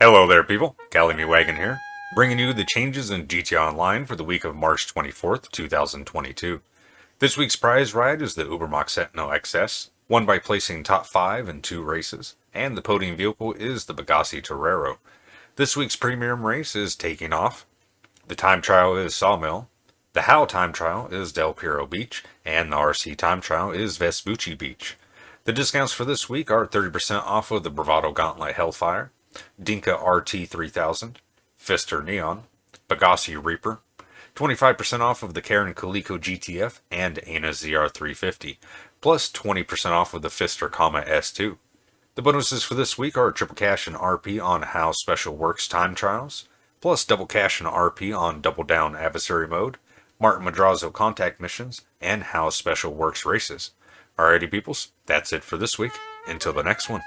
Hello there people, Cali Wagon here, bringing you the changes in GTA Online for the week of March 24th, 2022. This week's prize ride is the Ubermacht Sentinel XS, won by placing top 5 in 2 races, and the podium vehicle is the Pegassi Torero. This week's premium race is Taking Off, the time trial is Sawmill, the HAL time trial is Del Perro Beach, and the RC time trial is Vespucci Beach. The discounts for this week are 30% off of the Bravado Gauntlet Hellfire, Dinka RT3000, Pfister Neon, Pegassi Reaper, 25% off of the Karin Calico GTF and Annis ZR350, plus 20% off of the Pfister Comet S2. The bonuses for this week are triple cash and RP on Hao's Special Works time trials, plus double cash and RP on Double Down Adversary Mode, Martin Madrazo contact missions, and Hao's Special Works races. Alrighty peoples, that's it for this week. Until the next one.